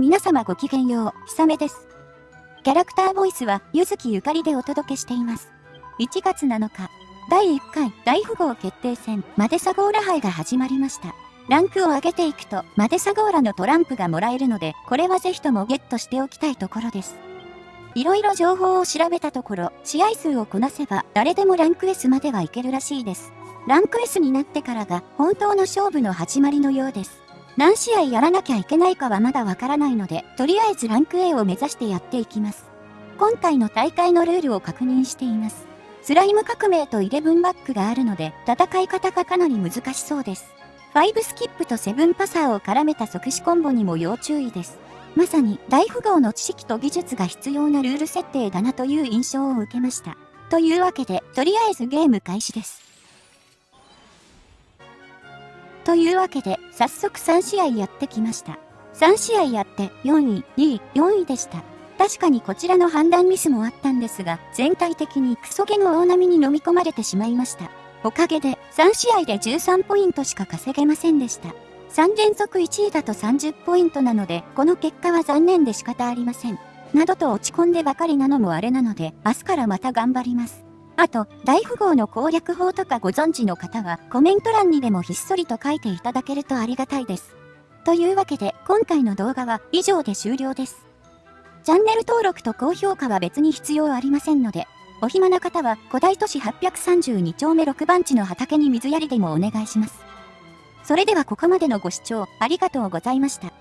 皆様ごきげんよう、ひさめです。キャラクターボイスは、ゆずきゆかりでお届けしています。1月7日、第1回大富豪決定戦、マデサゴーラ杯が始まりました。ランクを上げていくと、マデサゴーラのトランプがもらえるので、これはぜひともゲットしておきたいところです。いろいろ情報を調べたところ、試合数をこなせば、誰でもランク S まではいけるらしいです。ランク S になってからが、本当の勝負の始まりのようです。何試合やらなきゃいけないかはまだわからないので、とりあえずランク A を目指してやっていきます。今回の大会のルールを確認しています。スライム革命とイレブンバックがあるので、戦い方がかなり難しそうです。5スキップと7パサーを絡めた即死コンボにも要注意です。まさに大富豪の知識と技術が必要なルール設定だなという印象を受けました。というわけで、とりあえずゲーム開始です。というわけで、早速3試合やってきました。3試合やって4位、2位、4位でした。確かにこちらの判断ミスもあったんですが、全体的にクソゲの大波に飲み込まれてしまいました。おかげで3試合で13ポイントしか稼げませんでした。3連続1位だと30ポイントなので、この結果は残念で仕方ありません。などと落ち込んでばかりなのもあれなので、明日からまた頑張ります。あと、大富豪の攻略法とかご存知の方は、コメント欄にでもひっそりと書いていただけるとありがたいです。というわけで、今回の動画は以上で終了です。チャンネル登録と高評価は別に必要ありませんので、お暇な方は古代都市832丁目6番地の畑に水やりでもお願いします。それではここまでのご視聴ありがとうございました。